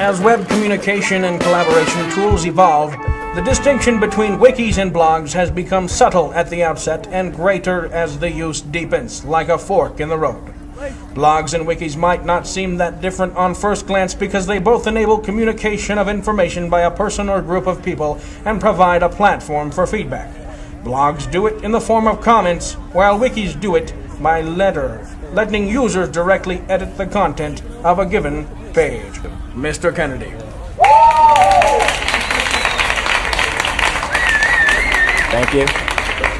As web communication and collaboration tools evolve, the distinction between wikis and blogs has become subtle at the outset and greater as the use deepens, like a fork in the road. Blogs and wikis might not seem that different on first glance because they both enable communication of information by a person or group of people and provide a platform for feedback. Blogs do it in the form of comments, while wikis do it by letter, letting users directly edit the content of a given page. Mr. Kennedy. Thank you.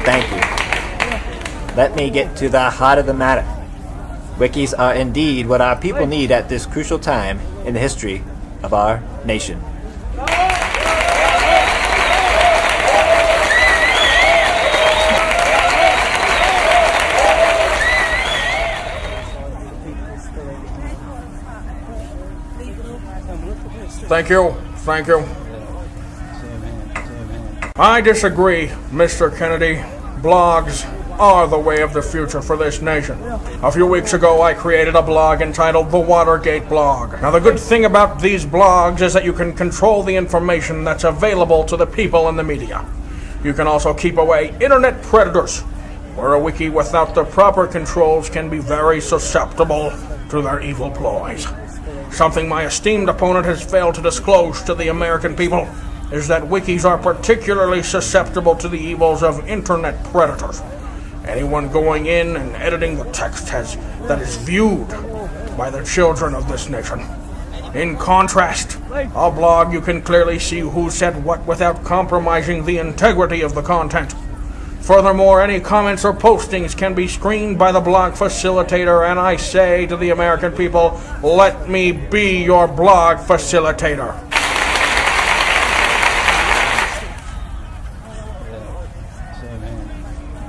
Thank you. Let me get to the heart of the matter. Wikis are indeed what our people need at this crucial time in the history of our nation. Thank you. Thank you. I disagree, Mr. Kennedy. Blogs are the way of the future for this nation. A few weeks ago, I created a blog entitled The Watergate Blog. Now, the good thing about these blogs is that you can control the information that's available to the people in the media. You can also keep away internet predators, where a wiki without the proper controls can be very susceptible to their evil ploys. Something my esteemed opponent has failed to disclose to the American people is that wikis are particularly susceptible to the evils of internet predators. Anyone going in and editing the text has that is viewed by the children of this nation. In contrast, a blog you can clearly see who said what without compromising the integrity of the content. Furthermore, any comments or postings can be screened by the blog facilitator, and I say to the American people, let me be your blog facilitator.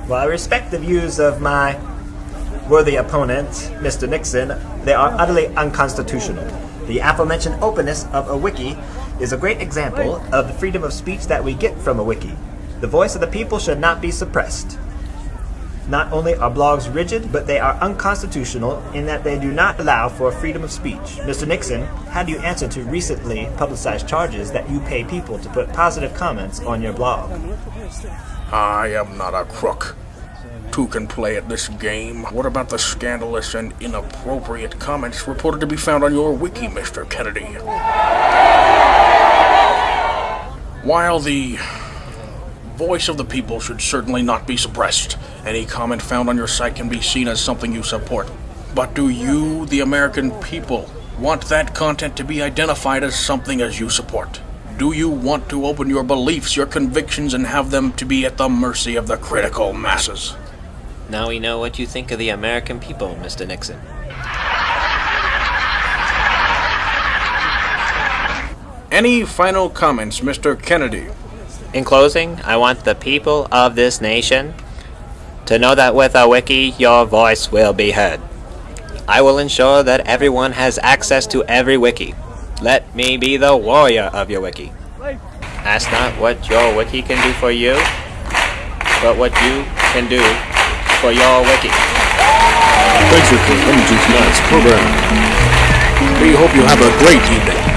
While I respect the views of my worthy opponent, Mr. Nixon, they are utterly unconstitutional. The aforementioned openness of a wiki is a great example of the freedom of speech that we get from a wiki. The voice of the people should not be suppressed. Not only are blogs rigid, but they are unconstitutional in that they do not allow for freedom of speech. Mr. Nixon, how do you answer to recently publicized charges that you pay people to put positive comments on your blog? I am not a crook. Two can play at this game. What about the scandalous and inappropriate comments reported to be found on your wiki, Mr. Kennedy? While the voice of the people should certainly not be suppressed, any comment found on your site can be seen as something you support. But do you, the American people, want that content to be identified as something as you support? Do you want to open your beliefs, your convictions, and have them to be at the mercy of the critical masses? Now we know what you think of the American people, Mr. Nixon. Any final comments, Mr. Kennedy? In closing, I want the people of this nation to know that with a wiki, your voice will be heard. I will ensure that everyone has access to every wiki. Let me be the warrior of your wiki. Ask not what your wiki can do for you, but what you can do for your wiki. Thanks for coming to tonight's program. We hope you have a great evening.